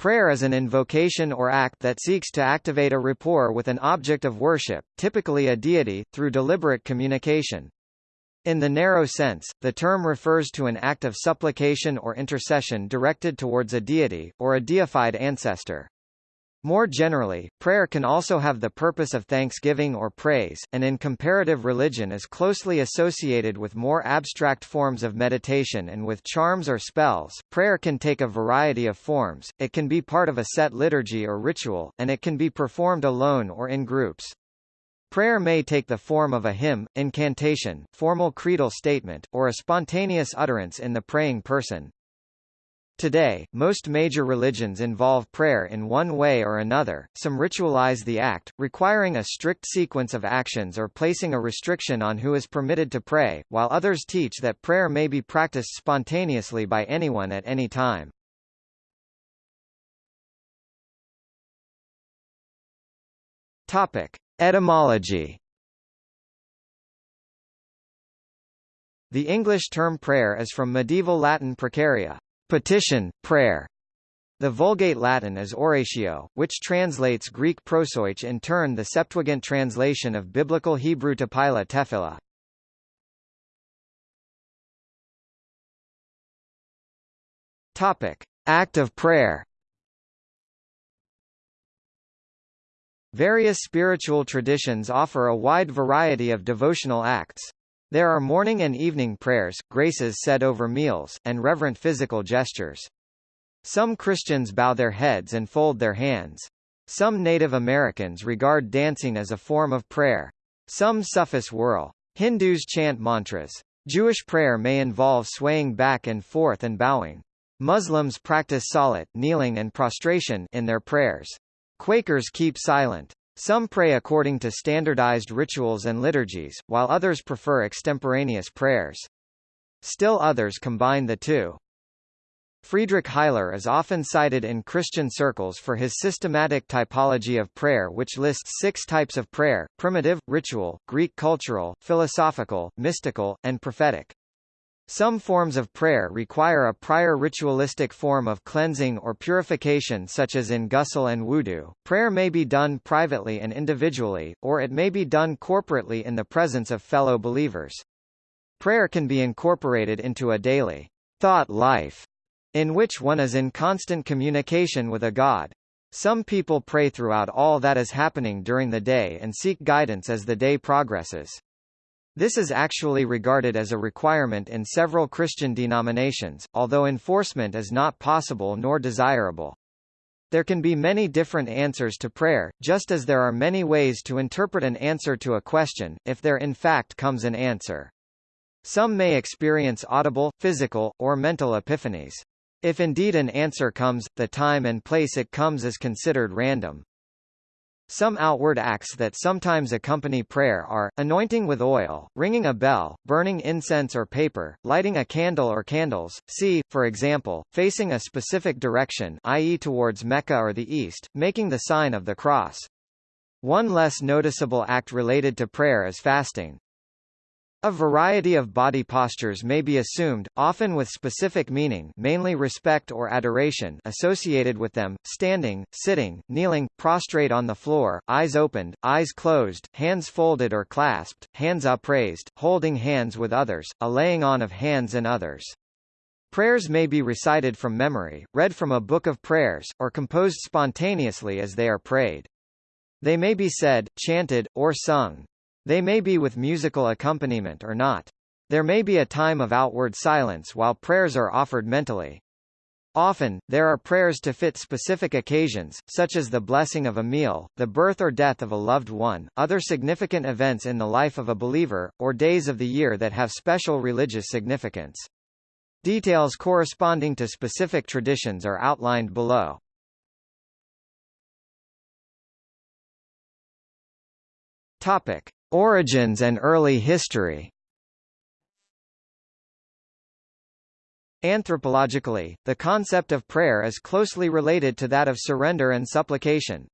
Prayer is an invocation or act that seeks to activate a rapport with an object of worship, typically a deity, through deliberate communication. In the narrow sense, the term refers to an act of supplication or intercession directed towards a deity, or a deified ancestor. More generally, prayer can also have the purpose of thanksgiving or praise, and in comparative religion is closely associated with more abstract forms of meditation and with charms or spells. Prayer can take a variety of forms, it can be part of a set liturgy or ritual, and it can be performed alone or in groups. Prayer may take the form of a hymn, incantation, formal creedal statement, or a spontaneous utterance in the praying person. Today, most major religions involve prayer in one way or another, some ritualize the act, requiring a strict sequence of actions or placing a restriction on who is permitted to pray, while others teach that prayer may be practiced spontaneously by anyone at any time. Topic. Etymology The English term prayer is from medieval Latin praecaria, petition, prayer. The Vulgate Latin is oratio, which translates Greek prosoich in turn the Septuagint translation of Biblical Hebrew tepila tefillah. Topic: Act of prayer. Various spiritual traditions offer a wide variety of devotional acts. There are morning and evening prayers, graces said over meals, and reverent physical gestures. Some Christians bow their heads and fold their hands. Some Native Americans regard dancing as a form of prayer. Some Sufis whirl. Hindus chant mantras. Jewish prayer may involve swaying back and forth and bowing. Muslims practice salat kneeling and prostration in their prayers. Quakers keep silent. Some pray according to standardized rituals and liturgies, while others prefer extemporaneous prayers. Still others combine the two. Friedrich Heiler is often cited in Christian circles for his systematic typology of prayer which lists six types of prayer, primitive, ritual, Greek cultural, philosophical, mystical, and prophetic. Some forms of prayer require a prior ritualistic form of cleansing or purification such as in ghusl and wudu. Prayer may be done privately and individually, or it may be done corporately in the presence of fellow believers. Prayer can be incorporated into a daily thought life, in which one is in constant communication with a God. Some people pray throughout all that is happening during the day and seek guidance as the day progresses. This is actually regarded as a requirement in several Christian denominations, although enforcement is not possible nor desirable. There can be many different answers to prayer, just as there are many ways to interpret an answer to a question, if there in fact comes an answer. Some may experience audible, physical, or mental epiphanies. If indeed an answer comes, the time and place it comes is considered random. Some outward acts that sometimes accompany prayer are, anointing with oil, ringing a bell, burning incense or paper, lighting a candle or candles, see, for example, facing a specific direction i.e. towards Mecca or the east, making the sign of the cross. One less noticeable act related to prayer is fasting. A variety of body postures may be assumed, often with specific meaning mainly respect or adoration associated with them, standing, sitting, kneeling, prostrate on the floor, eyes opened, eyes closed, hands folded or clasped, hands upraised, holding hands with others, a laying on of hands and others. Prayers may be recited from memory, read from a book of prayers, or composed spontaneously as they are prayed. They may be said, chanted, or sung. They may be with musical accompaniment or not. There may be a time of outward silence while prayers are offered mentally. Often, there are prayers to fit specific occasions, such as the blessing of a meal, the birth or death of a loved one, other significant events in the life of a believer, or days of the year that have special religious significance. Details corresponding to specific traditions are outlined below. Topic. Origins and early history Anthropologically, the concept of prayer is closely related to that of surrender and supplication.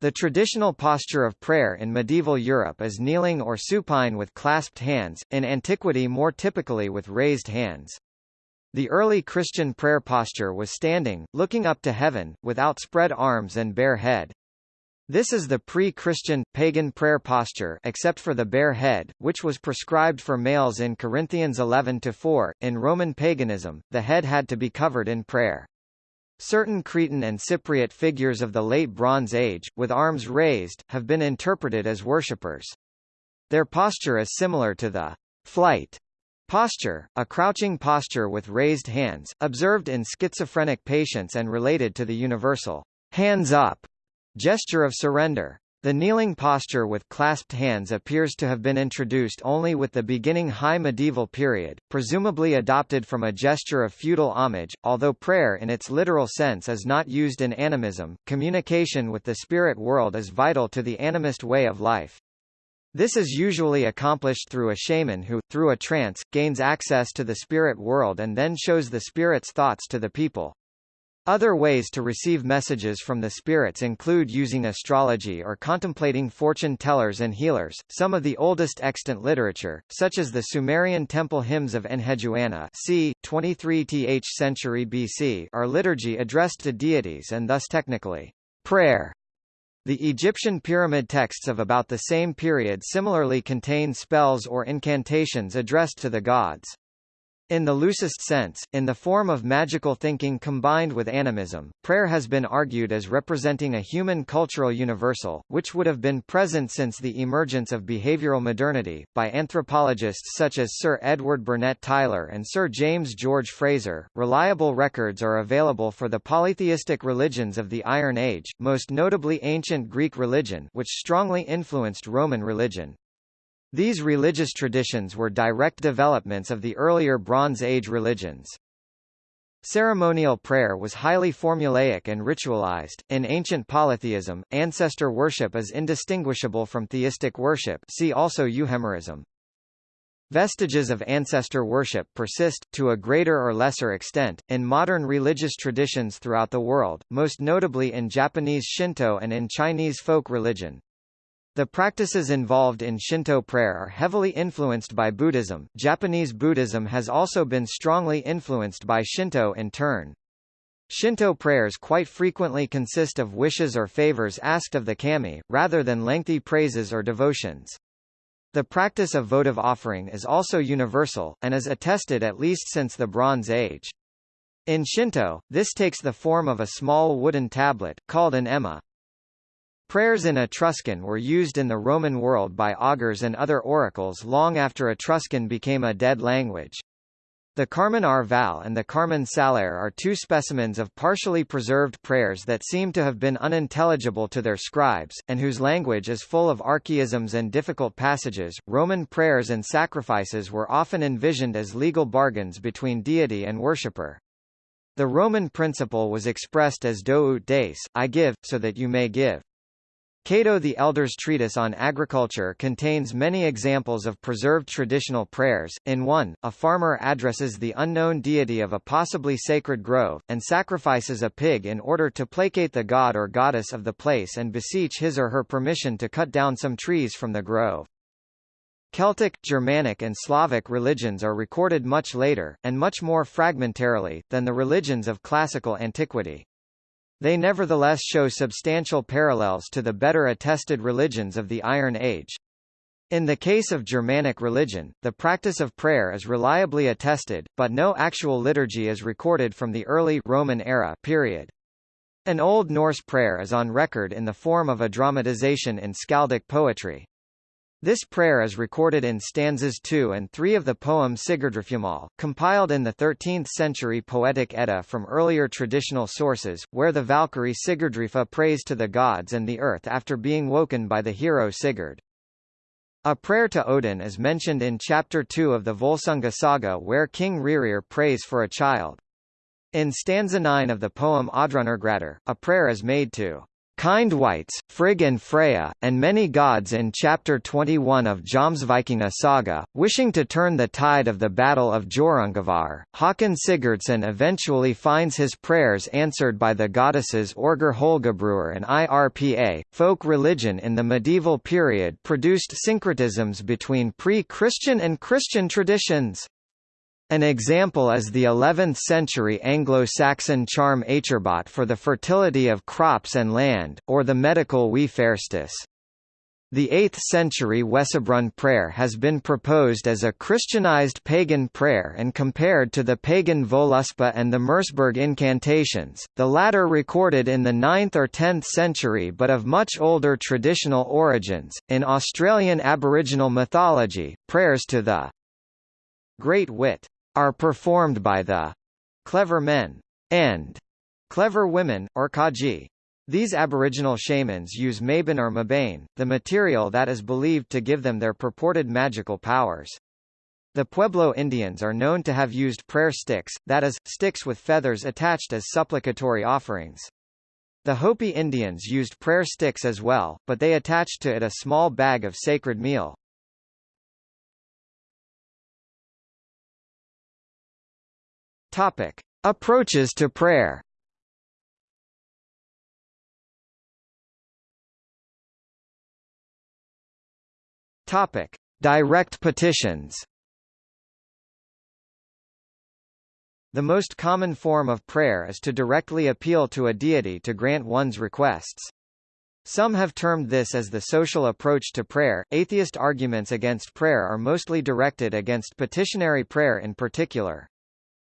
The traditional posture of prayer in medieval Europe is kneeling or supine with clasped hands, in antiquity more typically with raised hands. The early Christian prayer posture was standing, looking up to heaven, with outspread arms and bare head. This is the pre-Christian, pagan prayer posture except for the bare head, which was prescribed for males in Corinthians 11-4. In Roman paganism, the head had to be covered in prayer. Certain Cretan and Cypriot figures of the Late Bronze Age, with arms raised, have been interpreted as worshippers. Their posture is similar to the flight posture, a crouching posture with raised hands, observed in schizophrenic patients and related to the universal hands up Gesture of surrender. The kneeling posture with clasped hands appears to have been introduced only with the beginning High Medieval period, presumably adopted from a gesture of feudal homage. Although prayer in its literal sense is not used in animism, communication with the spirit world is vital to the animist way of life. This is usually accomplished through a shaman who, through a trance, gains access to the spirit world and then shows the spirit's thoughts to the people. Other ways to receive messages from the spirits include using astrology or contemplating fortune tellers and healers. Some of the oldest extant literature, such as the Sumerian temple hymns of Enheduanna, c. 23th century BC, are liturgy addressed to deities and thus technically prayer. The Egyptian pyramid texts of about the same period similarly contain spells or incantations addressed to the gods. In the loosest sense, in the form of magical thinking combined with animism, prayer has been argued as representing a human cultural universal, which would have been present since the emergence of behavioral modernity, by anthropologists such as Sir Edward Burnett Tylor and Sir James George Frazer. Reliable records are available for the polytheistic religions of the Iron Age, most notably ancient Greek religion, which strongly influenced Roman religion. These religious traditions were direct developments of the earlier Bronze Age religions. Ceremonial prayer was highly formulaic and ritualized. In ancient polytheism, ancestor worship is indistinguishable from theistic worship. See also euhemerism. Vestiges of ancestor worship persist, to a greater or lesser extent, in modern religious traditions throughout the world, most notably in Japanese Shinto and in Chinese folk religion. The practices involved in Shinto prayer are heavily influenced by Buddhism. Japanese Buddhism has also been strongly influenced by Shinto in turn. Shinto prayers quite frequently consist of wishes or favors asked of the kami, rather than lengthy praises or devotions. The practice of votive offering is also universal, and is attested at least since the Bronze Age. In Shinto, this takes the form of a small wooden tablet, called an ema, Prayers in Etruscan were used in the Roman world by augurs and other oracles long after Etruscan became a dead language. The Carmen Arvale and the Carmen Saliare are two specimens of partially preserved prayers that seem to have been unintelligible to their scribes, and whose language is full of archaisms and difficult passages. Roman prayers and sacrifices were often envisioned as legal bargains between deity and worshipper. The Roman principle was expressed as do ut des, I give, so that you may give. Cato the Elder's treatise on agriculture contains many examples of preserved traditional prayers. In one, a farmer addresses the unknown deity of a possibly sacred grove, and sacrifices a pig in order to placate the god or goddess of the place and beseech his or her permission to cut down some trees from the grove. Celtic, Germanic and Slavic religions are recorded much later, and much more fragmentarily, than the religions of classical antiquity. They nevertheless show substantial parallels to the better attested religions of the Iron Age. In the case of Germanic religion, the practice of prayer is reliably attested, but no actual liturgy is recorded from the early Roman era period. An Old Norse prayer is on record in the form of a dramatization in skaldic poetry. This prayer is recorded in stanzas 2 and 3 of the poem Sigurdrifjamal, compiled in the 13th-century Poetic Edda from earlier traditional sources, where the Valkyrie Sigurdrifa prays to the gods and the earth after being woken by the hero Sigurd. A prayer to Odin is mentioned in Chapter 2 of the Volsunga saga where King Rerir prays for a child. In stanza 9 of the poem Oddrunargradr, a prayer is made to Kind Wights, Frigg and Freya, and many gods in Chapter 21 of Jomsvikinga saga, wishing to turn the tide of the Battle of Hjörungavágr, Håkon Sigurdsson eventually finds his prayers answered by the goddesses Orger Holgabrur and Irpa. Folk religion in the medieval period produced syncretisms between pre-Christian and Christian traditions. An example is the 11th-century Anglo-Saxon charm Acherbot for the fertility of crops and land, or the medical Faerstis. The 8th-century Wessobrunn prayer has been proposed as a Christianized pagan prayer and compared to the pagan Voluspa and the Merseburg incantations, the latter recorded in the 9th or 10th century but of much older traditional origins. In Australian Aboriginal mythology, prayers to the Great Wit are performed by the clever men and clever women, or kaji. These aboriginal shamans use mabane or mabane, the material that is believed to give them their purported magical powers. The Pueblo Indians are known to have used prayer sticks, that is, sticks with feathers attached as supplicatory offerings. The Hopi Indians used prayer sticks as well, but they attached to it a small bag of sacred meal. Topic. Approaches to prayer Topic: Direct petitions. The most common form of prayer is to directly appeal to a deity to grant one's requests. Some have termed this as the social approach to prayer. Atheist arguments against prayer are mostly directed against petitionary prayer in particular.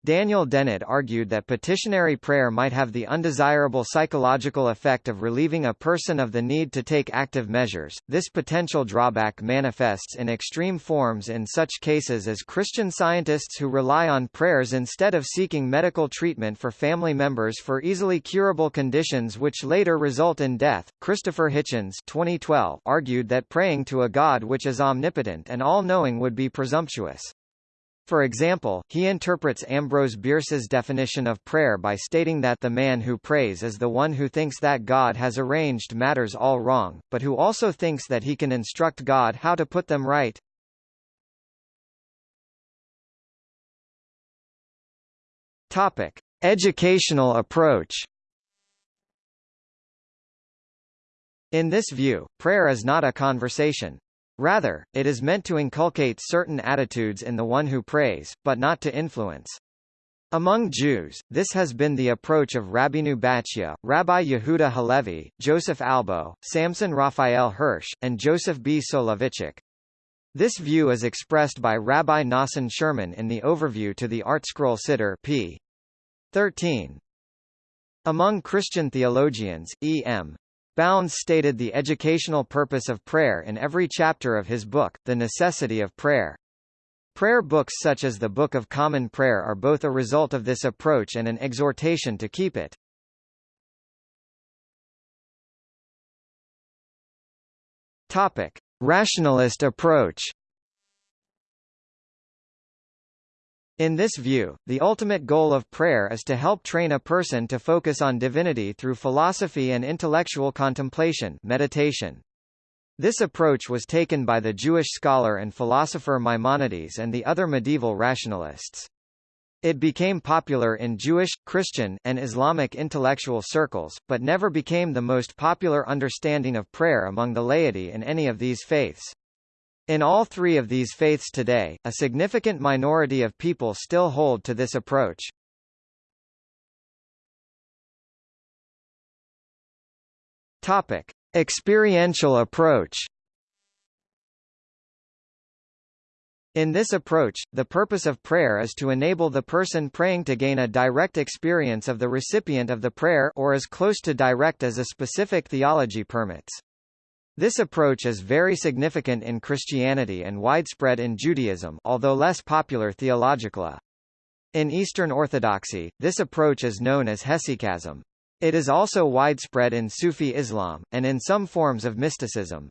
Daniel Dennett argued that petitionary prayer might have the undesirable psychological effect of relieving a person of the need to take active measures. This potential drawback manifests in extreme forms in such cases as Christian scientists who rely on prayers instead of seeking medical treatment for family members for easily curable conditions which later result in death. Christopher Hitchens 2012 argued that praying to a God which is omnipotent and all-knowing would be presumptuous. For example, he interprets Ambrose Bierce's definition of prayer by stating that the man who prays is the one who thinks that God has arranged matters all wrong, but who also thinks that he can instruct God how to put them right. Topic: Educational approach. In this view, prayer is not a conversation. Rather, it is meant to inculcate certain attitudes in the one who prays, but not to influence. Among Jews, this has been the approach of Rabbeinu Bachya, Rabbi Yehuda Halevi, Joseph Albo, Samson Raphael Hirsch, and Joseph B. Soloveitchik. This view is expressed by Rabbi Nosson Sherman in the overview to the ArtScroll Siddur p. 13. Among Christian theologians, E. M. Bounds stated the educational purpose of prayer in every chapter of his book, The Necessity of Prayer. Prayer books such as the Book of Common Prayer are both a result of this approach and an exhortation to keep it. Topic: Rationalist approach. In this view, the ultimate goal of prayer is to help train a person to focus on divinity through philosophy and intellectual contemplation meditation. This approach was taken by the Jewish scholar and philosopher Maimonides and the other medieval rationalists. It became popular in Jewish, Christian, and Islamic intellectual circles, but never became the most popular understanding of prayer among the laity in any of these faiths. In all three of these faiths today, a significant minority of people still hold to this approach. Topic: Experiential approach. In this approach, the purpose of prayer is to enable the person praying to gain a direct experience of the recipient of the prayer or as close to direct as a specific theology permits. This approach is very significant in Christianity and widespread in Judaism although less popular theologically. In Eastern Orthodoxy, this approach is known as hesychasm. It is also widespread in Sufi Islam, and in some forms of mysticism.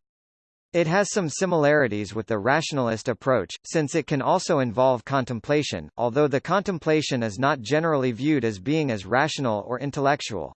It has some similarities with the rationalist approach, since it can also involve contemplation, although the contemplation is not generally viewed as being as rational or intellectual.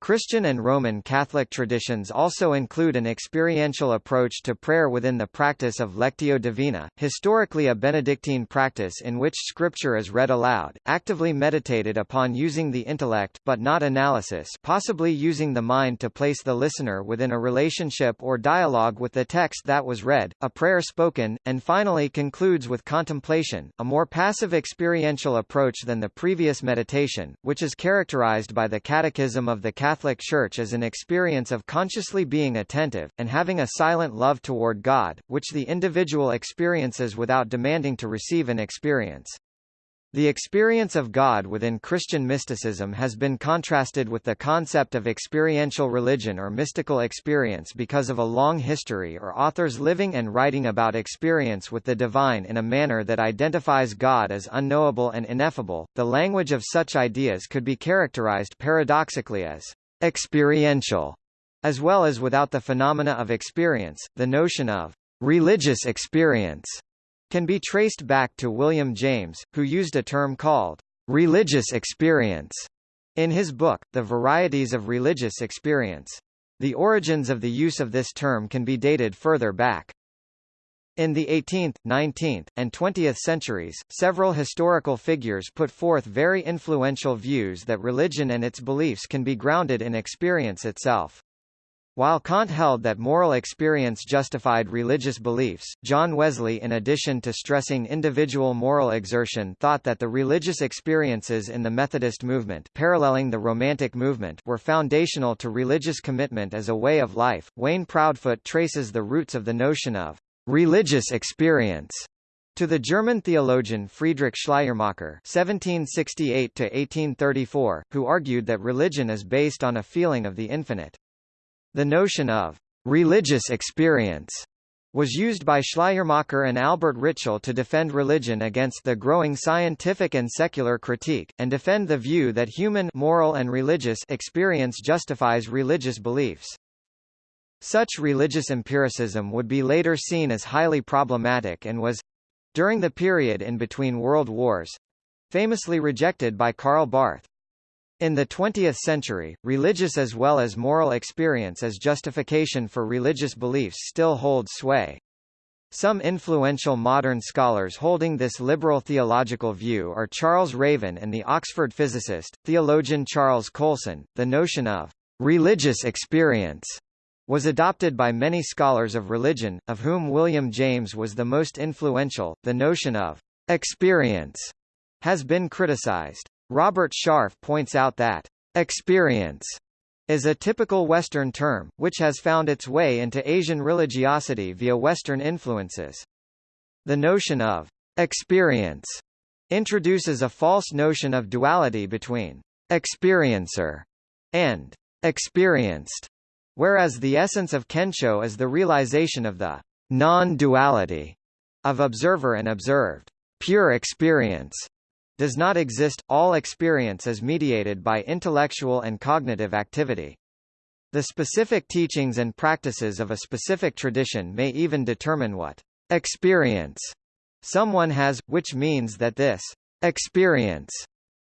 Christian and Roman Catholic traditions also include an experiential approach to prayer within the practice of Lectio Divina, historically a Benedictine practice in which scripture is read aloud, actively meditated upon using the intellect but not analysis possibly using the mind to place the listener within a relationship or dialogue with the text that was read, a prayer spoken, and finally concludes with contemplation, a more passive experiential approach than the previous meditation, which is characterized by the Catechism of the Catholic Catholic Church as an experience of consciously being attentive, and having a silent love toward God, which the individual experiences without demanding to receive an experience. The experience of God within Christian mysticism has been contrasted with the concept of experiential religion or mystical experience because of a long history or authors living and writing about experience with the divine in a manner that identifies God as unknowable and ineffable. The language of such ideas could be characterized paradoxically as experiential, as well as without the phenomena of experience, the notion of religious experience can be traced back to William James, who used a term called religious experience in his book, The Varieties of Religious Experience. The origins of the use of this term can be dated further back. In the 18th, 19th, and 20th centuries, several historical figures put forth very influential views that religion and its beliefs can be grounded in experience itself. While Kant held that moral experience justified religious beliefs, John Wesley in addition to stressing individual moral exertion thought that the religious experiences in the Methodist movement paralleling the Romantic movement were foundational to religious commitment as a way of life. Wayne Proudfoot traces the roots of the notion of religious experience to the German theologian Friedrich Schleiermacher (1768–1834), who argued that religion is based on a feeling of the infinite. The notion of religious experience was used by Schleiermacher and Albert Ritschl to defend religion against the growing scientific and secular critique, and defend the view that human moral and religious experience justifies religious beliefs. Such religious empiricism would be later seen as highly problematic and was during the period in between world wars famously rejected by Karl Barth. In the 20th century, religious as well as moral experience as justification for religious beliefs still holds sway. Some influential modern scholars holding this liberal theological view are Charles Raven and the Oxford physicist, theologian Charles Coulson. The notion of religious experience was adopted by many scholars of religion, of whom William James was the most influential. The notion of experience has been criticized. Robert Sharf points out that experience is a typical Western term, which has found its way into Asian religiosity via Western influences. The notion of experience introduces a false notion of duality between experiencer and experienced. Whereas the essence of Kensho is the realization of the non-duality of observer and observed. Pure experience does not exist, all experience is mediated by intellectual and cognitive activity. The specific teachings and practices of a specific tradition may even determine what experience someone has, which means that this experience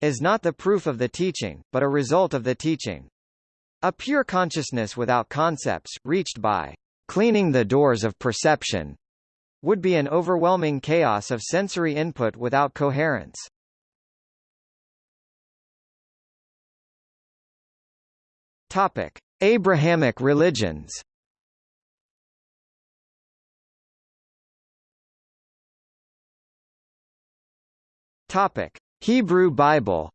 is not the proof of the teaching, but a result of the teaching. A pure consciousness without concepts, reached by cleaning the doors of perception, would be an overwhelming chaos of sensory input without coherence. Topic: Abrahamic religions. Topic: Hebrew Bible.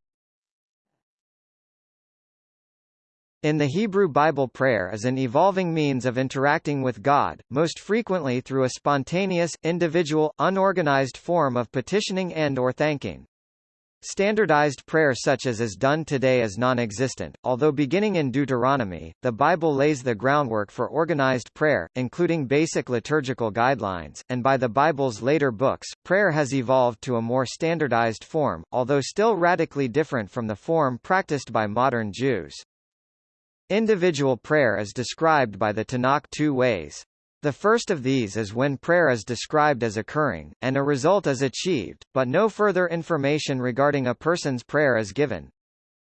In the Hebrew Bible prayer is an evolving means of interacting with God, most frequently through a spontaneous, individual, unorganized form of petitioning and or thanking. Standardized prayer such as is done today is non-existent, although beginning in Deuteronomy, the Bible lays the groundwork for organized prayer, including basic liturgical guidelines, and by the Bible's later books, prayer has evolved to a more standardized form, although still radically different from the form practiced by modern Jews. Individual prayer is described by the Tanakh two ways. The first of these is when prayer is described as occurring, and a result is achieved, but no further information regarding a person's prayer is given.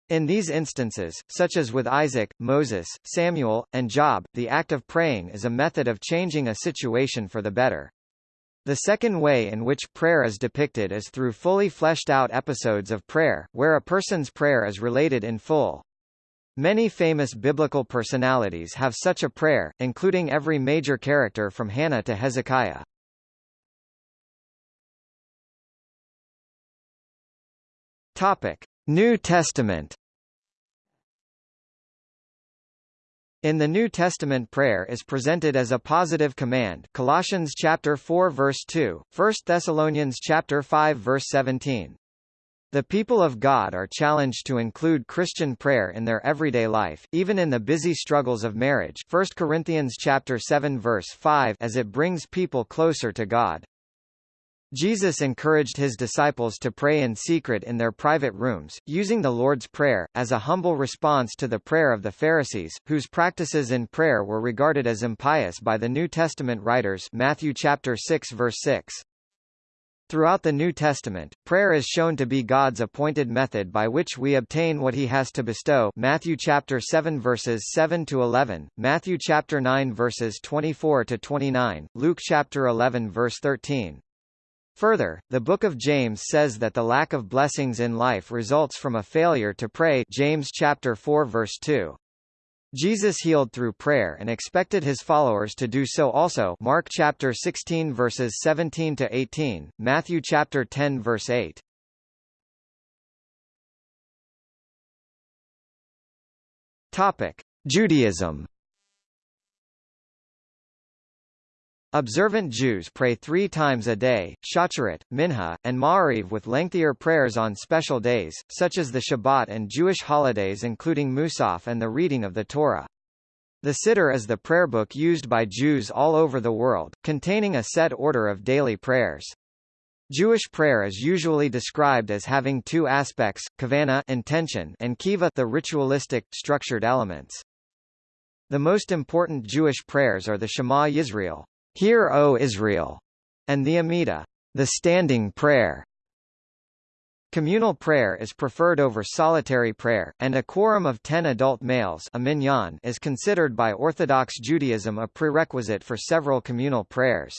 In these instances, such as with Isaac, Moses, Samuel, and Job, the act of praying is a method of changing a situation for the better. The second way in which prayer is depicted is through fully fleshed out episodes of prayer, where a person's prayer is related in full. Many famous biblical personalities have such a prayer, including every major character from Hannah to Hezekiah. Topic: New Testament In the New Testament prayer is presented as a positive command Colossians chapter 4 verse 2, 1 Thessalonians chapter 5 verse 17. The people of God are challenged to include Christian prayer in their everyday life, even in the busy struggles of marriage 1 Corinthians chapter 7 verse 5 as it brings people closer to God. Jesus encouraged his disciples to pray in secret in their private rooms, using the Lord's Prayer, as a humble response to the prayer of the Pharisees, whose practices in prayer were regarded as impious by the New Testament writers Matthew chapter 6 verse 6. Throughout the New Testament, prayer is shown to be God's appointed method by which we obtain what he has to bestow Matthew chapter 7 verses 7 to 11, Matthew chapter 9 verses 24 to 29, Luke chapter 11 verse 13. Further, the Book of James says that the lack of blessings in life results from a failure to pray James chapter 4 verse 2. Jesus healed through prayer and expected his followers to do so also Mark chapter 16 verses 17 to 18, Matthew chapter 10 verse 8. Topic: Judaism Observant Jews pray three times a day, Shacharit, Minha, and Ma'ariv with lengthier prayers on special days, such as the Shabbat and Jewish holidays including Musaf and the reading of the Torah. The Siddur is the prayer book used by Jews all over the world, containing a set order of daily prayers. Jewish prayer is usually described as having two aspects, kavana intention and keva the ritualistic, structured elements. The most important Jewish prayers are the Shema Yisrael, Hear, O Israel, and the Amidah, the standing prayer. Communal prayer is preferred over solitary prayer, and a quorum of ten adult males a minyan is considered by Orthodox Judaism a prerequisite for several communal prayers.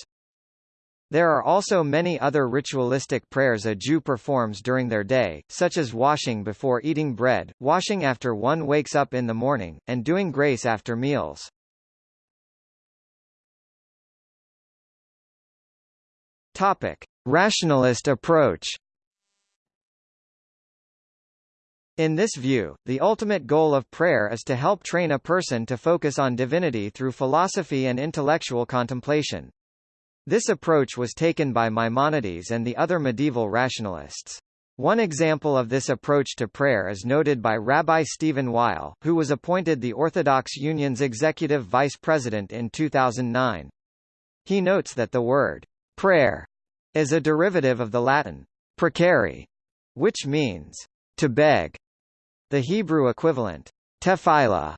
There are also many other ritualistic prayers a Jew performs during their day, such as washing before eating bread, washing after one wakes up in the morning, and doing grace after meals. Topic: Rationalist approach. In this view, the ultimate goal of prayer is to help train a person to focus on divinity through philosophy and intellectual contemplation. This approach was taken by Maimonides and the other medieval rationalists. One example of this approach to prayer is noted by Rabbi Steven Weil, who was appointed the Orthodox Union's executive vice president in 2009. He notes that the word Prayer is a derivative of the Latin precari, which means to beg. The Hebrew equivalent tefillah,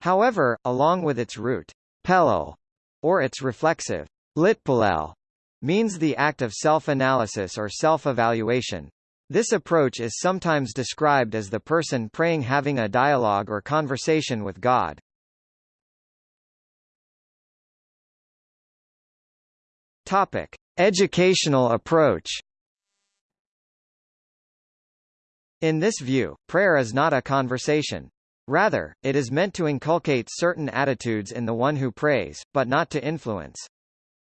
however, along with its root pelel, or its reflexive litpalel, means the act of self-analysis or self-evaluation. This approach is sometimes described as the person praying having a dialogue or conversation with God. Topic: Educational approach. In this view, prayer is not a conversation. Rather, it is meant to inculcate certain attitudes in the one who prays, but not to influence.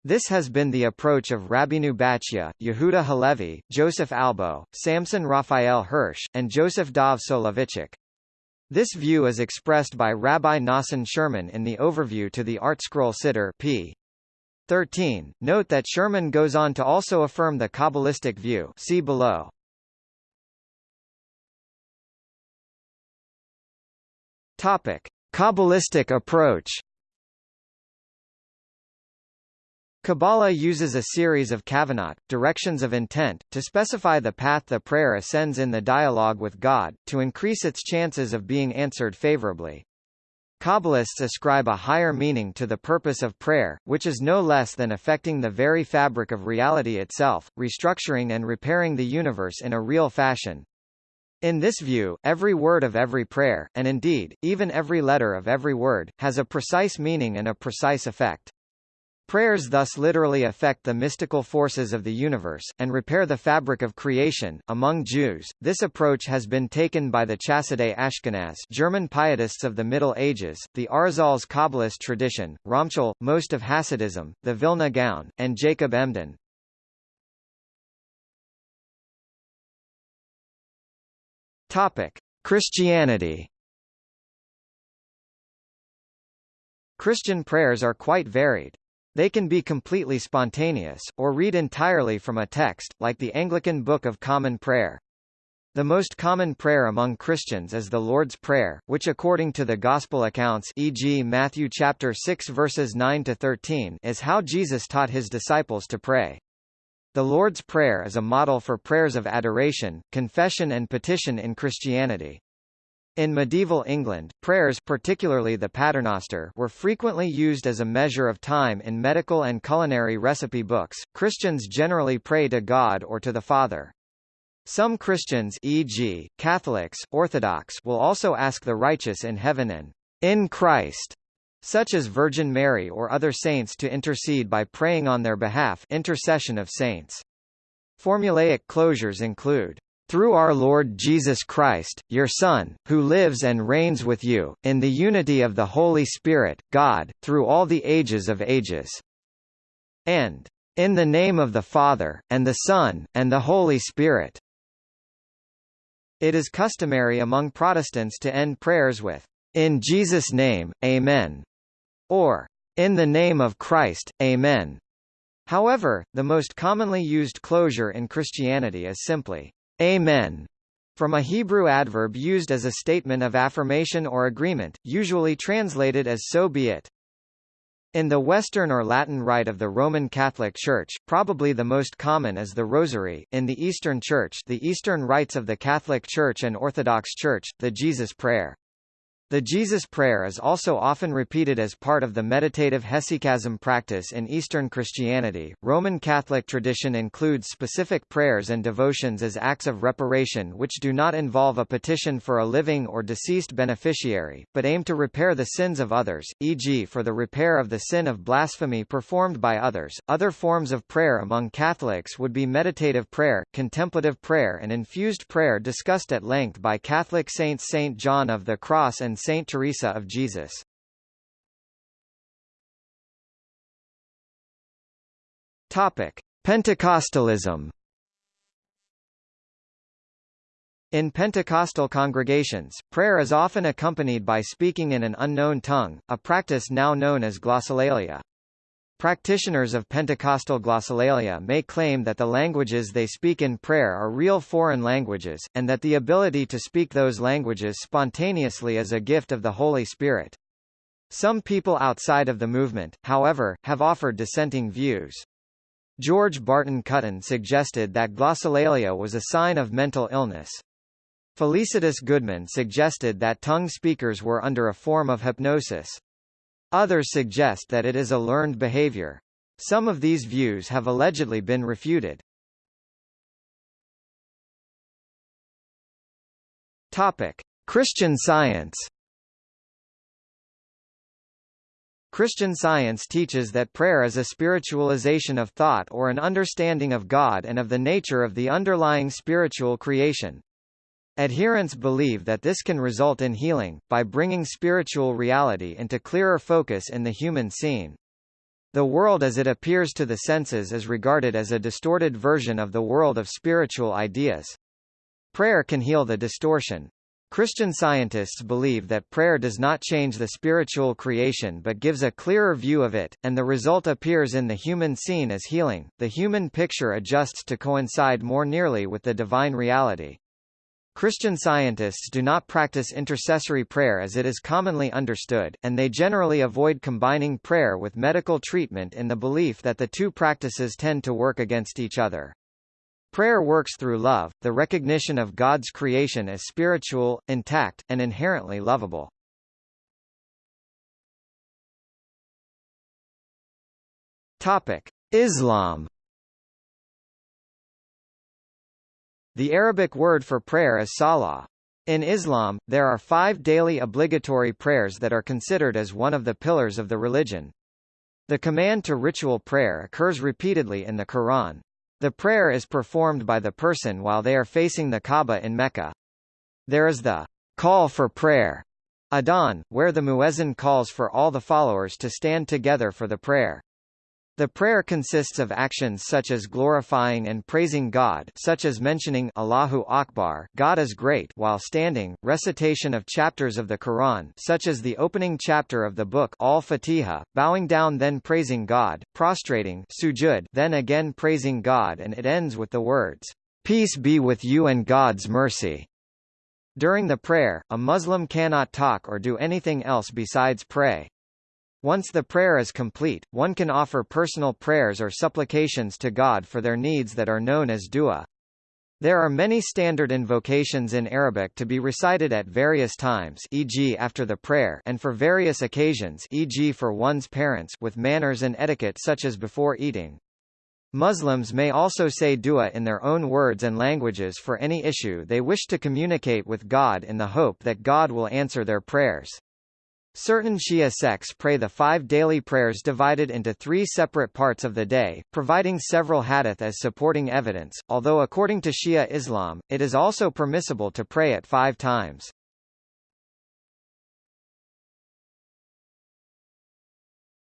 This has been the approach of Rabbeinu Bachya, Yehuda Halevi, Joseph Albo, Samson Raphael Hirsch, and Joseph Dov Soloveitchik. This view is expressed by Rabbi Nosson Sherman in the overview to the ArtScroll Siddur p. 13. Note that Sherman goes on to also affirm the Kabbalistic view see below. Topic. Kabbalistic approach Kabbalah uses a series of kavanot, directions of intent, to specify the path the prayer ascends in the dialogue with God, to increase its chances of being answered favorably. Kabbalists ascribe a higher meaning to the purpose of prayer, which is no less than affecting the very fabric of reality itself, restructuring and repairing the universe in a real fashion. In this view, every word of every prayer, and indeed, even every letter of every word, has a precise meaning and a precise effect. Prayers thus literally affect the mystical forces of the universe, and repair the fabric of creation. Among Jews, this approach has been taken by the Chassidei Ashkenaz German pietists of the Middle Ages, the Arizal's Kabbalist tradition, Ramchal, most of Hasidism, the Vilna Gaon, and Jacob Emden. Christianity Christian prayers are quite varied. They can be completely spontaneous, or read entirely from a text, like the Anglican Book of Common Prayer. The most common prayer among Christians is the Lord's Prayer, which according to the Gospel accounts e.g. Matthew chapter 6 verses 9 to 13 is how Jesus taught his disciples to pray. The Lord's Prayer is a model for prayers of adoration, confession and petition in Christianity. In medieval England, prayers particularly the paternoster were frequently used as a measure of time in medical and culinary recipe books. Christians generally pray to God or to the Father. Some Christians e.g., Catholics, Orthodox will also ask the righteous in heaven and in Christ, such as Virgin Mary or other saints to intercede by praying on their behalf intercession of saints. Formulaic closures include through our Lord Jesus Christ, your Son, who lives and reigns with you, in the unity of the Holy Spirit, God, through all the ages of ages. And, in the name of the Father, and the Son, and the Holy Spirit. It is customary among Protestants to end prayers with, In Jesus' name, Amen, or, In the name of Christ, Amen. However, the most commonly used closure in Christianity is simply, Amen, from a Hebrew adverb used as a statement of affirmation or agreement, usually translated as so be it. In the Western or Latin Rite of the Roman Catholic Church, probably the most common is the Rosary, in the Eastern Church the Eastern rites of the Catholic Church and Orthodox Church, the Jesus Prayer. The Jesus Prayer is also often repeated as part of the meditative hesychasm practice in Eastern Christianity. Roman Catholic tradition includes specific prayers and devotions as acts of reparation which do not involve a petition for a living or deceased beneficiary, but aim to repair the sins of others, e.g., for the repair of the sin of blasphemy performed by others. Other forms of prayer among Catholics would be meditative prayer, contemplative prayer, and infused prayer discussed at length by Catholic saints Saint John of the Cross and Saint Teresa of Jesus. Topic: Pentecostalism. In Pentecostal congregations, prayer is often accompanied by speaking in an unknown tongue, a practice now known as glossolalia. Practitioners of Pentecostal glossolalia may claim that the languages they speak in prayer are real foreign languages, and that the ability to speak those languages spontaneously is a gift of the Holy Spirit. Some people outside of the movement, however, have offered dissenting views. George Barton Cutten suggested that glossolalia was a sign of mental illness. Felicitas Goodman suggested that tongue speakers were under a form of hypnosis. Others suggest that it is a learned behavior. Some of these views have allegedly been refuted. Topic: Christian Science. Christian Science teaches that prayer is a spiritualization of thought or an understanding of God and of the nature of the underlying spiritual creation. Adherents believe that this can result in healing, by bringing spiritual reality into clearer focus in the human scene. The world as it appears to the senses is regarded as a distorted version of the world of spiritual ideas. Prayer can heal the distortion. Christian scientists believe that prayer does not change the spiritual creation but gives a clearer view of it, and the result appears in the human scene as healing. The human picture adjusts to coincide more nearly with the divine reality. Christian scientists do not practice intercessory prayer as it is commonly understood, and they generally avoid combining prayer with medical treatment in the belief that the two practices tend to work against each other. Prayer works through love, the recognition of God's creation as spiritual, intact, and inherently lovable. Topic: Islam The Arabic word for prayer is salah. In Islam, there are five daily obligatory prayers that are considered as one of the pillars of the religion. The command to ritual prayer occurs repeatedly in the Quran. The prayer is performed by the person while they are facing the Kaaba in Mecca. There is the call for prayer, Adhan, where the muezzin calls for all the followers to stand together for the prayer. The prayer consists of actions such as glorifying and praising God such as mentioning Allahu Akbar God is great while standing, recitation of chapters of the Quran such as the opening chapter of the book Al-Fatiha, bowing down then praising God, prostrating sujud then again praising God and it ends with the words, "Peace be with you and God's mercy." During the prayer, a Muslim cannot talk or do anything else besides pray. Once the prayer is complete, one can offer personal prayers or supplications to God for their needs that are known as dua. There are many standard invocations in Arabic to be recited at various times e.g. after the prayer and for various occasions e.g. for one's parents with manners and etiquette such as before eating. Muslims may also say dua in their own words and languages for any issue they wish to communicate with God in the hope that God will answer their prayers. Certain Shia sects pray the five daily prayers divided into three separate parts of the day, providing several hadith as supporting evidence, although according to Shia Islam, it is also permissible to pray at five times.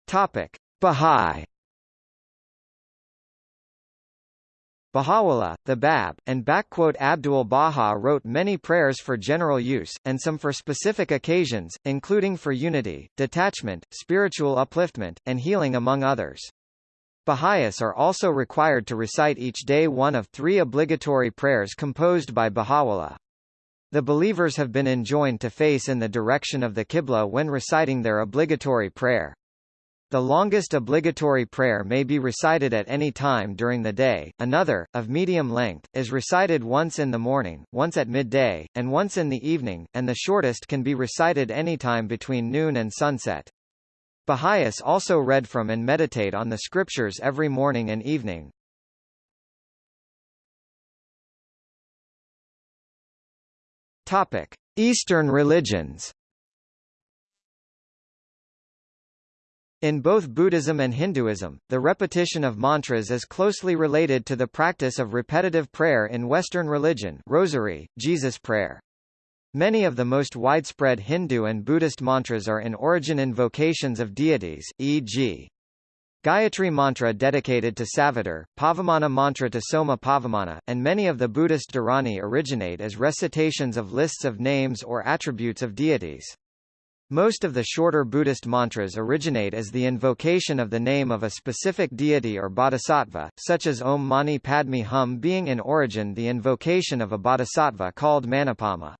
Topic. Bahá'í Baha'u'llah, the Bab, and Abdul Baha wrote many prayers for general use, and some for specific occasions, including for unity, detachment, spiritual upliftment, and healing among others. Baha'is are also required to recite each day one of three obligatory prayers composed by Baha'u'llah. The believers have been enjoined to face in the direction of the Qibla when reciting their obligatory prayer. The longest obligatory prayer may be recited at any time during the day, another, of medium length, is recited once in the morning, once at midday, and once in the evening, and the shortest can be recited any time between noon and sunset. Baha'is also read from and meditate on the scriptures every morning and evening. Topic. Eastern religions In both Buddhism and Hinduism, the repetition of mantras is closely related to the practice of repetitive prayer in Western religion rosary, Jesus prayer. Many of the most widespread Hindu and Buddhist mantras are in origin invocations of deities, e.g. Gayatri mantra dedicated to Savitar, Pavamana mantra to Soma Pavamana, and many of the Buddhist Dharani originate as recitations of lists of names or attributes of deities. Most of the shorter Buddhist mantras originate as the invocation of the name of a specific deity or bodhisattva, such as Om Mani Padme Hum being in origin the invocation of a bodhisattva called Manipadma.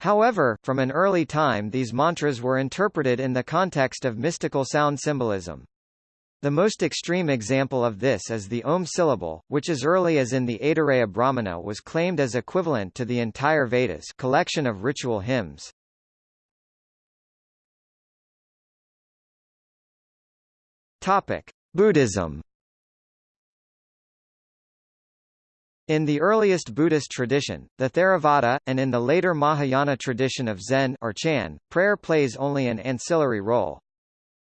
However, from an early time these mantras were interpreted in the context of mystical sound symbolism. The most extreme example of this is the Om syllable, which as early as in the Aitareya Brahmana was claimed as equivalent to the entire Vedas collection of ritual hymns. Topic: Buddhism. In the earliest Buddhist tradition, the Theravada, and in the later Mahayana tradition of Zen or Chan, prayer plays only an ancillary role.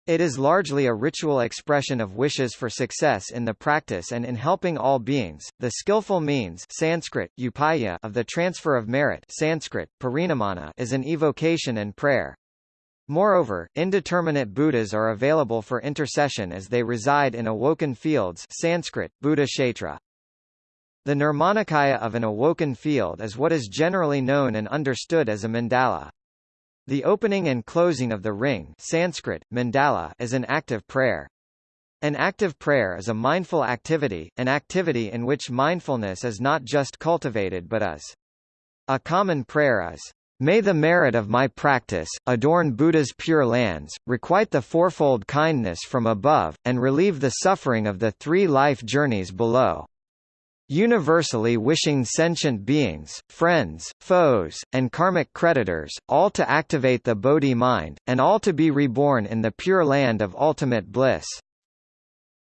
It is largely a ritual expression of wishes for success in the practice and in helping all beings. The skillful means Sanskrit, upaya of the transfer of merit Sanskrit, parinamana is an evocation and prayer. Moreover, indeterminate Buddhas are available for intercession as they reside in awoken fields Sanskrit, Buddha. The Nirmanakaya of an awoken field is what is generally known and understood as a mandala. The opening and closing of the ring Sanskrit, mandala is an active prayer. An active prayer is a mindful activity, an activity in which mindfulness is not just cultivated but is. A common prayer is, May the merit of my practice, adorn Buddha's pure lands, requite the fourfold kindness from above, and relieve the suffering of the three life journeys below. Universally wishing sentient beings, friends, foes, and karmic creditors, all to activate the Bodhi mind, and all to be reborn in the pure land of ultimate bliss.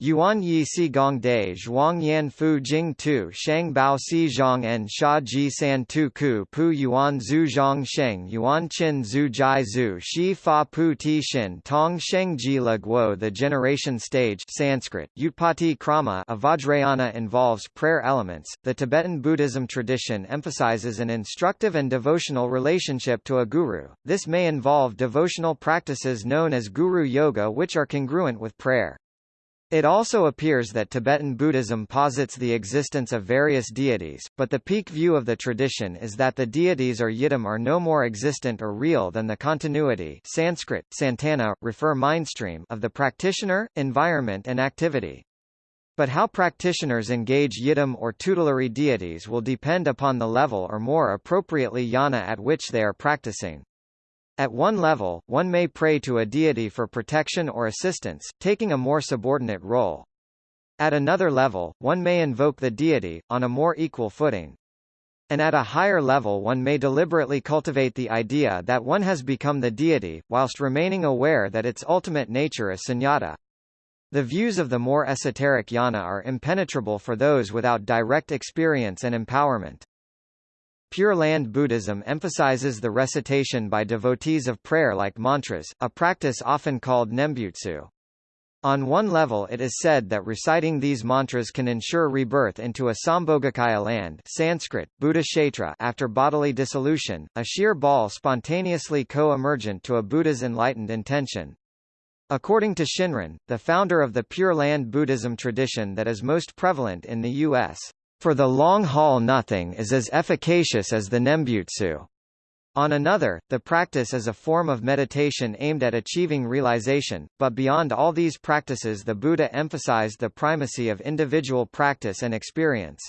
Yuan Yi Si Gong Dai Zhuang Yan Fu Jing Tu Shang Bao Si Zhang and Sha Ji San Tu Ku Pu Yuan Zhu Zhang Sheng Yuan Qin Zhu Jai Zhu Shi Fa Pu Ti Shin Tong Sheng Ji Le Guo The generation stage Sanskrit, Utpati Krama of Vajrayana involves prayer elements. The Tibetan Buddhism tradition emphasizes an instructive and devotional relationship to a guru. This may involve devotional practices known as guru yoga which are congruent with prayer. It also appears that Tibetan Buddhism posits the existence of various deities, but the peak view of the tradition is that the deities or yidam are no more existent or real than the continuity Sanskrit, santana, refer mindstream of the practitioner, environment and activity. But how practitioners engage yidam or tutelary deities will depend upon the level or more appropriately jhana at which they are practicing. At one level, one may pray to a deity for protection or assistance, taking a more subordinate role. At another level, one may invoke the deity, on a more equal footing. And at a higher level one may deliberately cultivate the idea that one has become the deity, whilst remaining aware that its ultimate nature is sunyata. The views of the more esoteric jhana are impenetrable for those without direct experience and empowerment. Pure Land Buddhism emphasizes the recitation by devotees of prayer like mantras, a practice often called nembutsu. On one level it is said that reciting these mantras can ensure rebirth into a Sambhogakaya land Sanskrit, Buddha after bodily dissolution, a sheer ball spontaneously co-emergent to a Buddha's enlightened intention. According to Shinran, the founder of the Pure Land Buddhism tradition that is most prevalent in the U.S. For the long haul nothing is as efficacious as the nembutsu. On another, the practice is a form of meditation aimed at achieving realization, but beyond all these practices the Buddha emphasized the primacy of individual practice and experience.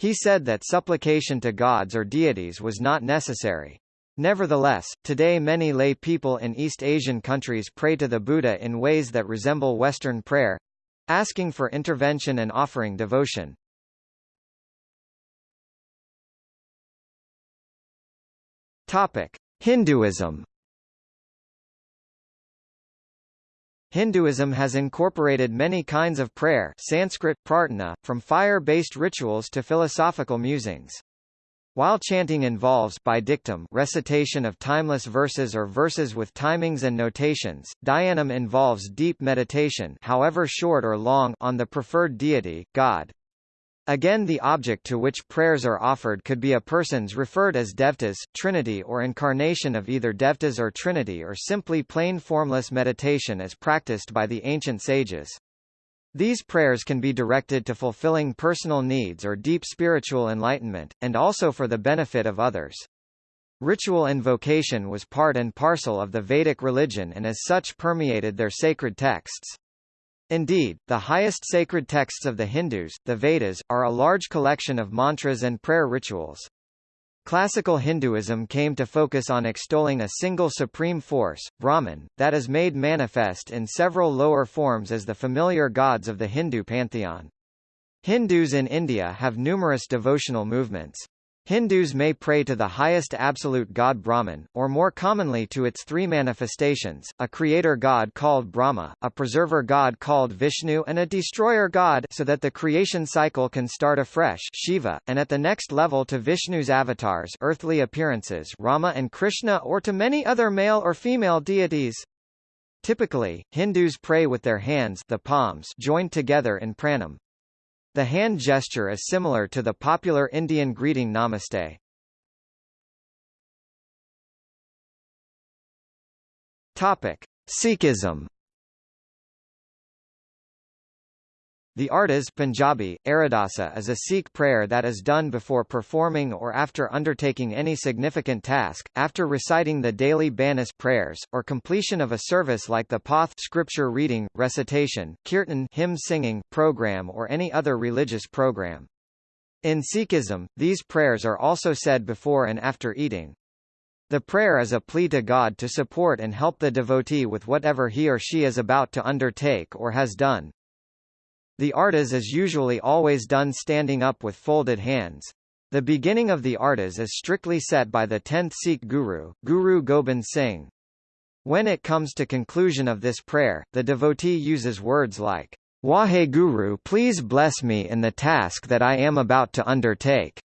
He said that supplication to gods or deities was not necessary. Nevertheless, today many lay people in East Asian countries pray to the Buddha in ways that resemble Western prayer—asking for intervention and offering devotion. Topic: Hinduism. Hinduism has incorporated many kinds of prayer Sanskrit, prarthana, from fire-based rituals to philosophical musings. While chanting involves by dictum recitation of timeless verses or verses with timings and notations, dhyanam involves deep meditation however short or long on the preferred deity, God. Again the object to which prayers are offered could be a persons referred as devtas, trinity or incarnation of either devtas or trinity or simply plain formless meditation as practiced by the ancient sages. These prayers can be directed to fulfilling personal needs or deep spiritual enlightenment, and also for the benefit of others. Ritual invocation was part and parcel of the Vedic religion and as such permeated their sacred texts. Indeed, the highest sacred texts of the Hindus, the Vedas, are a large collection of mantras and prayer rituals. Classical Hinduism came to focus on extolling a single supreme force, Brahman, that is made manifest in several lower forms as the familiar gods of the Hindu pantheon. Hindus in India have numerous devotional movements. Hindus may pray to the highest absolute god Brahman, or more commonly to its three manifestations, a creator god called Brahma, a preserver god called Vishnu and a destroyer god so that the creation cycle can start afresh Shiva, and at the next level to Vishnu's avatars earthly appearances Rama and Krishna or to many other male or female deities. Typically, Hindus pray with their hands the palms joined together in pranam. The hand gesture is similar to the popular Indian greeting Namaste. Topic: Sikhism The ardas Punjabi, Aradasa is a Sikh prayer that is done before performing or after undertaking any significant task, after reciting the daily Banis prayers, or completion of a service like the Path scripture reading, recitation, kirtan hymn singing program or any other religious program. In Sikhism, these prayers are also said before and after eating. The prayer is a plea to God to support and help the devotee with whatever he or she is about to undertake or has done. The ardas is usually always done standing up with folded hands. The beginning of the ardas is strictly set by the 10th Sikh Guru, Guru Gobind Singh. When it comes to conclusion of this prayer, the devotee uses words like, Wahe Guru please bless me in the task that I am about to undertake.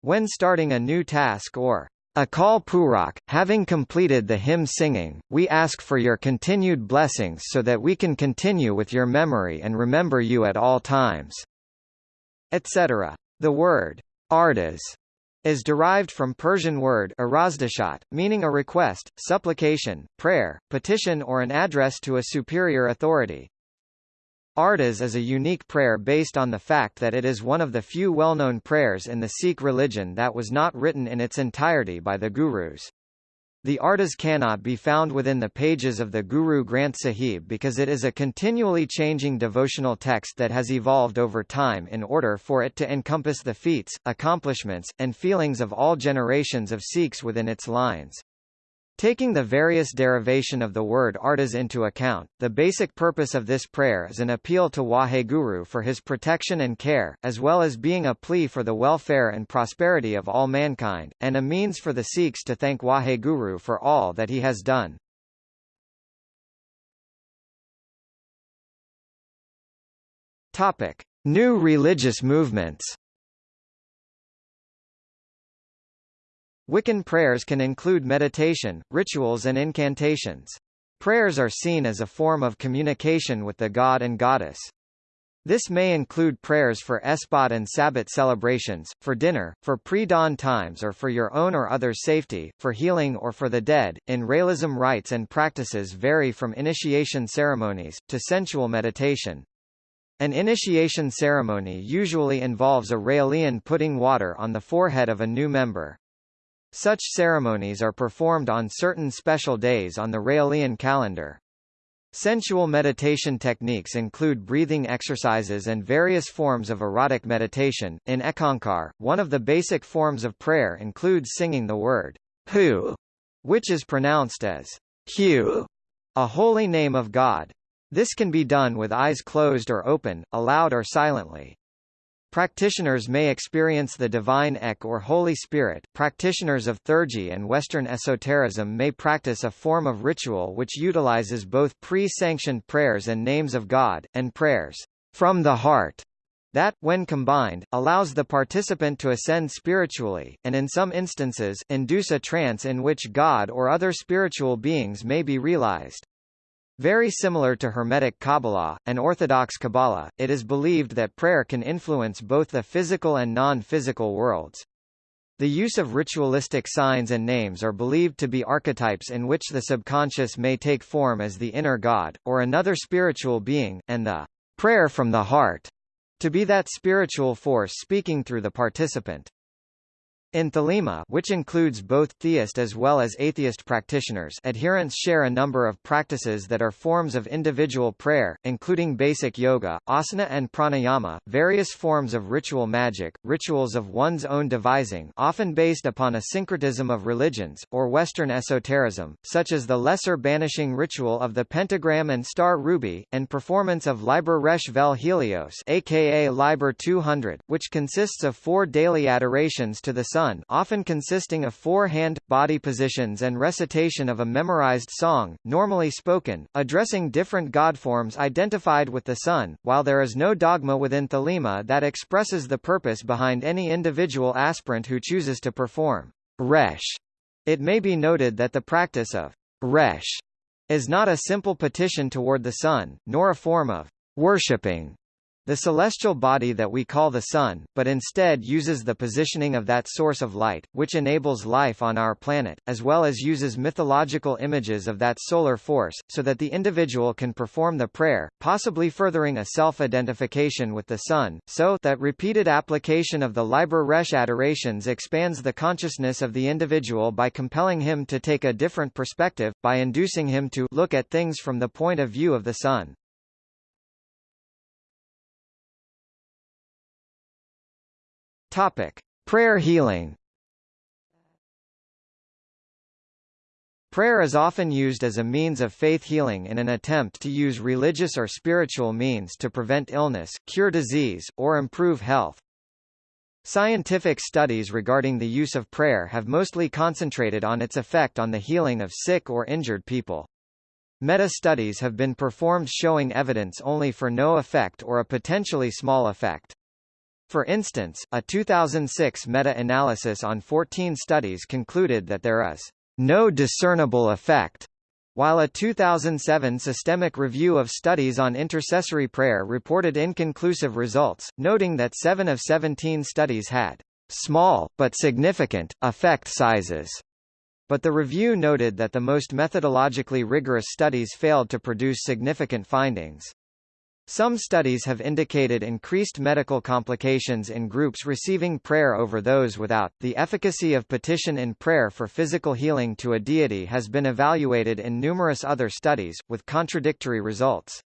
When starting a new task or Akal Purakh, having completed the hymn singing, we ask for your continued blessings so that we can continue with your memory and remember you at all times. Etc. The word ardas is derived from Persian word arazdashat, meaning a request, supplication, prayer, petition or an address to a superior authority. Ardas is a unique prayer based on the fact that it is one of the few well-known prayers in the Sikh religion that was not written in its entirety by the Gurus. The Ardas cannot be found within the pages of the Guru Granth Sahib because it is a continually changing devotional text that has evolved over time in order for it to encompass the feats, accomplishments, and feelings of all generations of Sikhs within its lines. Taking the various derivation of the word ardas into account, the basic purpose of this prayer is an appeal to Waheguru for his protection and care, as well as being a plea for the welfare and prosperity of all mankind, and a means for the Sikhs to thank Waheguru for all that he has done. Topic. New religious movements Wiccan prayers can include meditation, rituals and incantations. Prayers are seen as a form of communication with the god and goddess. This may include prayers for Esbat and Sabbat celebrations, for dinner, for pre-dawn times or for your own or others' safety, for healing or for the dead. In Raelism rites and practices vary from initiation ceremonies, to sensual meditation. An initiation ceremony usually involves a Raelian putting water on the forehead of a new member. Such ceremonies are performed on certain special days on the Raelian calendar. Sensual meditation techniques include breathing exercises and various forms of erotic meditation. In Eckankar, one of the basic forms of prayer includes singing the word Hu, which is pronounced as Hu, a holy name of God. This can be done with eyes closed or open, aloud or silently. Practitioners may experience the divine ECK or Holy Spirit. Practitioners of Theurgy and Western esotericism may practice a form of ritual which utilizes both pre-sanctioned prayers and names of God, and prayers from the heart that, when combined, allows the participant to ascend spiritually, and in some instances, induce a trance in which God or other spiritual beings may be realized. Very similar to Hermetic Kabbalah, and Orthodox Kabbalah, it is believed that prayer can influence both the physical and non-physical worlds. The use of ritualistic signs and names are believed to be archetypes in which the subconscious may take form as the inner God, or another spiritual being, and the prayer from the heart to be that spiritual force speaking through the participant. In Thelema which includes both theist as well as atheist practitioners adherents share a number of practices that are forms of individual prayer, including basic yoga, asana and pranayama, various forms of ritual magic, rituals of one's own devising often based upon a syncretism of religions, or Western esotericism, such as the lesser banishing ritual of the pentagram and star ruby, and performance of Liber Resh Vel Helios aka Liber 200, which consists of four daily adorations to the sun often consisting of four hand-body positions and recitation of a memorized song, normally spoken, addressing different god forms identified with the sun, while there is no dogma within Thelema that expresses the purpose behind any individual aspirant who chooses to perform resh. It may be noted that the practice of resh is not a simple petition toward the sun, nor a form of worshipping the celestial body that we call the Sun, but instead uses the positioning of that source of light, which enables life on our planet, as well as uses mythological images of that solar force, so that the individual can perform the prayer, possibly furthering a self-identification with the Sun, so that repeated application of the Liber Resh adorations expands the consciousness of the individual by compelling him to take a different perspective, by inducing him to look at things from the point of view of the Sun. Topic: Prayer healing. Prayer is often used as a means of faith healing in an attempt to use religious or spiritual means to prevent illness, cure disease, or improve health. Scientific studies regarding the use of prayer have mostly concentrated on its effect on the healing of sick or injured people. Meta-studies have been performed showing evidence only for no effect or a potentially small effect. For instance, a 2006 meta-analysis on 14 studies concluded that there is no discernible effect while a 2007 systemic review of studies on intercessory prayer reported inconclusive results, noting that 7 of 17 studies had small, but significant, effect sizes. But the review noted that the most methodologically rigorous studies failed to produce significant findings. Some studies have indicated increased medical complications in groups receiving prayer over those without. The efficacy of petition in prayer for physical healing to a deity has been evaluated in numerous other studies, with contradictory results.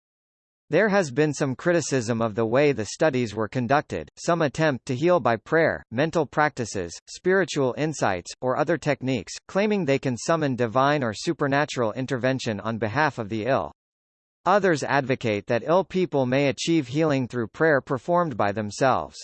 There has been some criticism of the way the studies were conducted, some attempt to heal by prayer, mental practices, spiritual insights, or other techniques, claiming they can summon divine or supernatural intervention on behalf of the ill. Others advocate that ill people may achieve healing through prayer performed by themselves.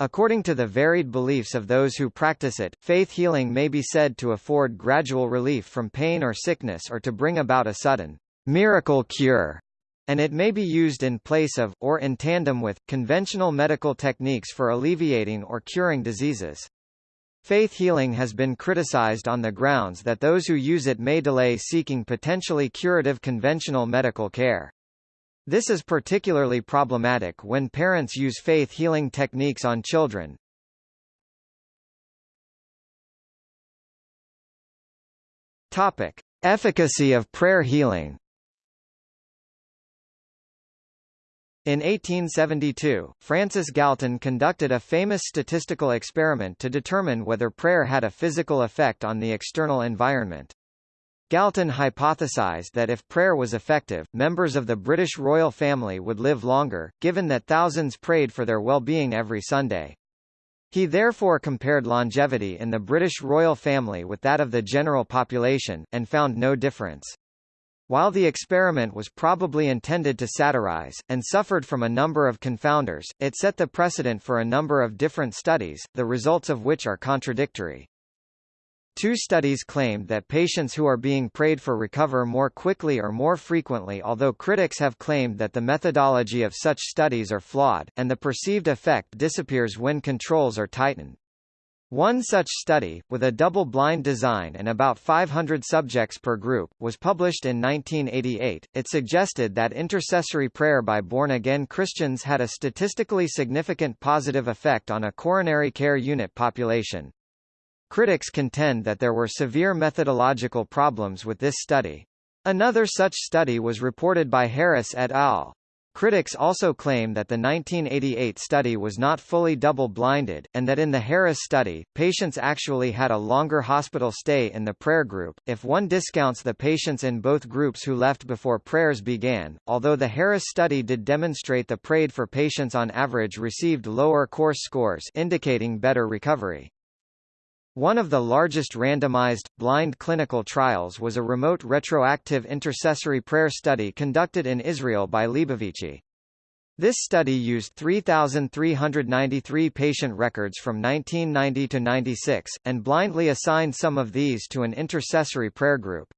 According to the varied beliefs of those who practice it, faith healing may be said to afford gradual relief from pain or sickness or to bring about a sudden miracle cure, and it may be used in place of, or in tandem with, conventional medical techniques for alleviating or curing diseases. Faith healing has been criticized on the grounds that those who use it may delay seeking potentially curative conventional medical care. This is particularly problematic when parents use faith healing techniques on children. Topic: Efficacy of prayer healing. In 1872, Francis Galton conducted a famous statistical experiment to determine whether prayer had a physical effect on the external environment. Galton hypothesized that if prayer was effective, members of the British royal family would live longer, given that thousands prayed for their well-being every Sunday. He therefore compared longevity in the British royal family with that of the general population, and found no difference. While the experiment was probably intended to satirize, and suffered from a number of confounders, it set the precedent for a number of different studies, the results of which are contradictory. Two studies claimed that patients who are being prayed for recover more quickly or more frequently although critics have claimed that the methodology of such studies are flawed, and the perceived effect disappears when controls are tightened. One such study, with a double-blind design and about 500 subjects per group, was published in 1988. It suggested that intercessory prayer by born-again Christians had a statistically significant positive effect on a coronary care unit population. Critics contend that there were severe methodological problems with this study. Another such study was reported by Harris et al. Critics also claim that the 1988 study was not fully double-blinded, and that in the Harris study, patients actually had a longer hospital stay in the prayer group, if one discounts the patients in both groups who left before prayers began, although the Harris study did demonstrate the prayed for patients on average received lower course scores indicating better recovery. One of the largest randomized, blind clinical trials was a remote retroactive intercessory prayer study conducted in Israel by Leibovici. This study used 3,393 patient records from 1990 to 96, and blindly assigned some of these to an intercessory prayer group.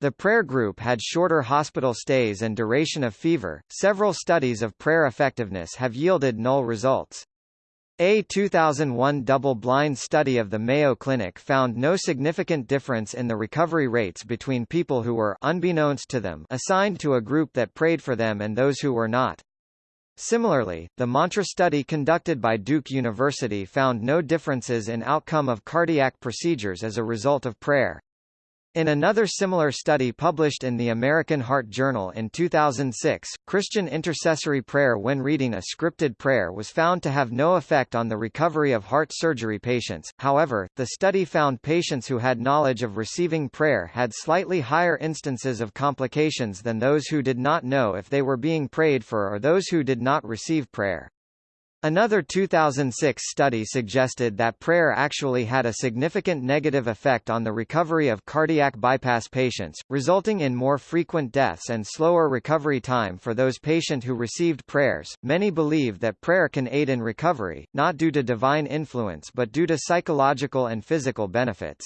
The prayer group had shorter hospital stays and duration of fever. Several studies of prayer effectiveness have yielded null results. A 2001 double-blind study of the Mayo Clinic found no significant difference in the recovery rates between people who were unbeknownst to them assigned to a group that prayed for them and those who were not. Similarly, the Mantra study conducted by Duke University found no differences in outcome of cardiac procedures as a result of prayer. In another similar study published in the American Heart Journal in 2006, Christian intercessory prayer when reading a scripted prayer was found to have no effect on the recovery of heart surgery patients. However, the study found patients who had knowledge of receiving prayer had slightly higher instances of complications than those who did not know if they were being prayed for or those who did not receive prayer. Another 2006 study suggested that prayer actually had a significant negative effect on the recovery of cardiac bypass patients, resulting in more frequent deaths and slower recovery time for those patients who received prayers. Many believe that prayer can aid in recovery, not due to divine influence but due to psychological and physical benefits.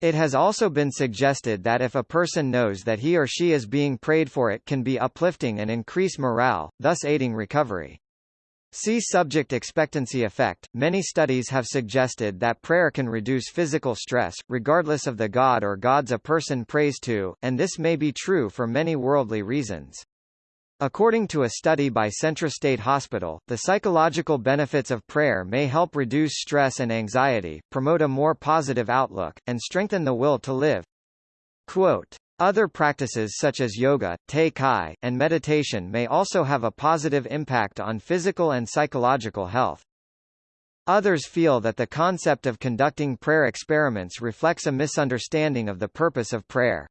It has also been suggested that if a person knows that he or she is being prayed for it can be uplifting and increase morale, thus aiding recovery. See subject expectancy effect. Many studies have suggested that prayer can reduce physical stress, regardless of the god or gods a person prays to, and this may be true for many worldly reasons. According to a study by Centra State Hospital, the psychological benefits of prayer may help reduce stress and anxiety, promote a more positive outlook, and strengthen the will to live. Quote, other practices such as yoga, tai chi, and meditation may also have a positive impact on physical and psychological health. Others feel that the concept of conducting prayer experiments reflects a misunderstanding of the purpose of prayer.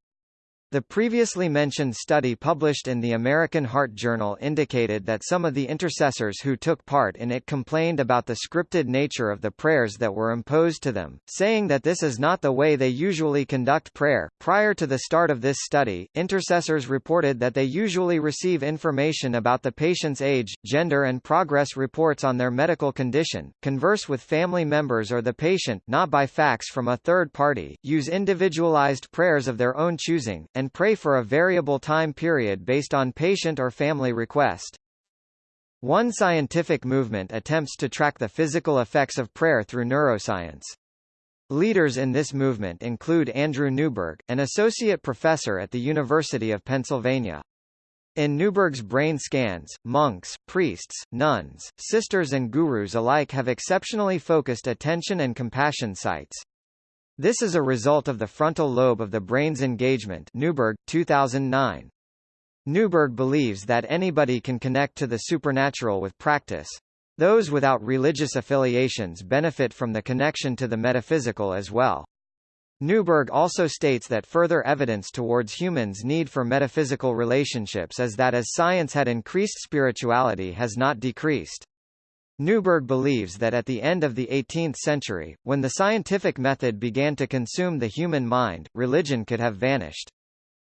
The previously mentioned study published in the American Heart Journal indicated that some of the intercessors who took part in it complained about the scripted nature of the prayers that were imposed to them, saying that this is not the way they usually conduct prayer. Prior to the start of this study, intercessors reported that they usually receive information about the patient's age, gender and progress reports on their medical condition, converse with family members or the patient not by fax from a third party, use individualized prayers of their own choosing, and pray for a variable time period based on patient or family request. One scientific movement attempts to track the physical effects of prayer through neuroscience. Leaders in this movement include Andrew Newberg, an associate professor at the University of Pennsylvania. In Newberg's brain scans, monks, priests, nuns, sisters and gurus alike have exceptionally focused attention and compassion sites. This is a result of the frontal lobe of the brain's engagement Newberg, 2009. Newberg believes that anybody can connect to the supernatural with practice. Those without religious affiliations benefit from the connection to the metaphysical as well. Newberg also states that further evidence towards humans' need for metaphysical relationships is that as science had increased spirituality has not decreased. Newberg believes that at the end of the 18th century, when the scientific method began to consume the human mind, religion could have vanished.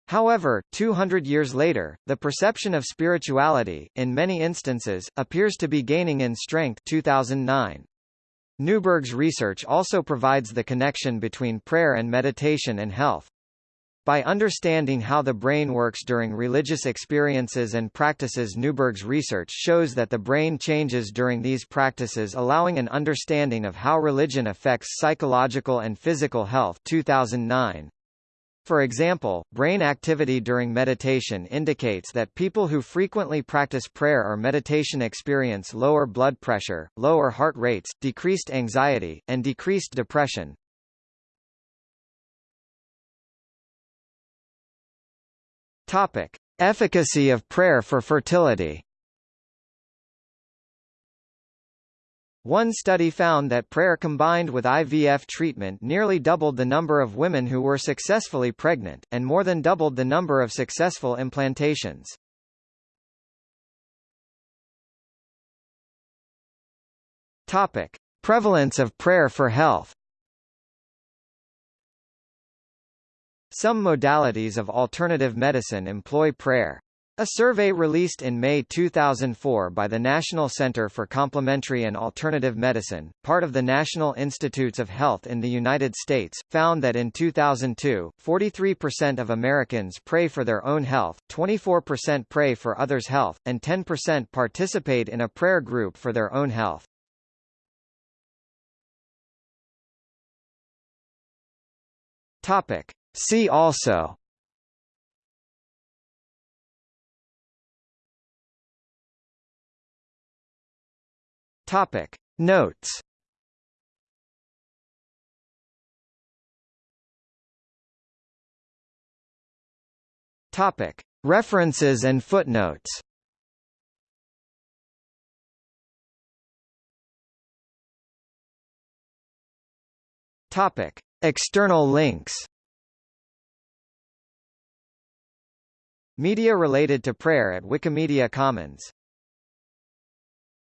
However, 200 years later, the perception of spirituality, in many instances, appears to be gaining in strength 2009. Newberg's research also provides the connection between prayer and meditation and health. By understanding how the brain works during religious experiences and practices Newberg's research shows that the brain changes during these practices allowing an understanding of how religion affects psychological and physical health 2009. For example, brain activity during meditation indicates that people who frequently practice prayer or meditation experience lower blood pressure, lower heart rates, decreased anxiety, and decreased depression. Topic: Efficacy of prayer for fertility. One study found that prayer combined with IVF treatment nearly doubled the number of women who were successfully pregnant, and more than doubled the number of successful implantations. Topic. Prevalence of prayer for health Some modalities of alternative medicine employ prayer. A survey released in May 2004 by the National Center for Complementary and Alternative Medicine, part of the National Institutes of Health in the United States, found that in 2002, 43% of Americans pray for their own health, 24% pray for others' health, and 10% participate in a prayer group for their own health. Topic. See also. Topic. Notes. Topic. References and footnotes. Topic. External links Media related to prayer at Wikimedia Commons